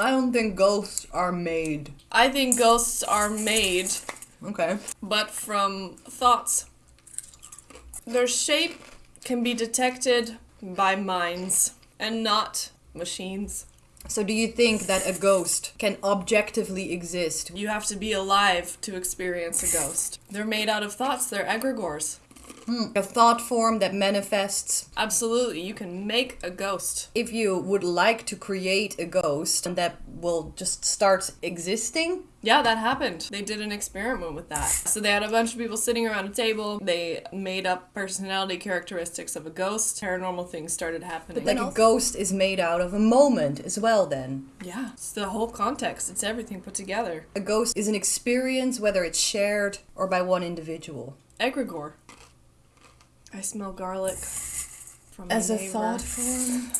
I don't think ghosts are made. I think ghosts are made, Okay. but from thoughts. Their shape can be detected by minds and not machines. So do you think that a ghost can objectively exist? You have to be alive to experience a ghost. They're made out of thoughts, they're egregores. Hmm, a thought form that manifests. Absolutely, you can make a ghost. If you would like to create a ghost and that will just start existing, Yeah, that happened. They did an experiment with that. So they had a bunch of people sitting around a table. They made up personality characteristics of a ghost. Paranormal things started happening. But like a ghost is made out of a moment as well then. yeah, it's the whole context. It's everything put together. A ghost is an experience whether it's shared or by one individual. Egregore. I smell garlic from my As a neighbor. thought form.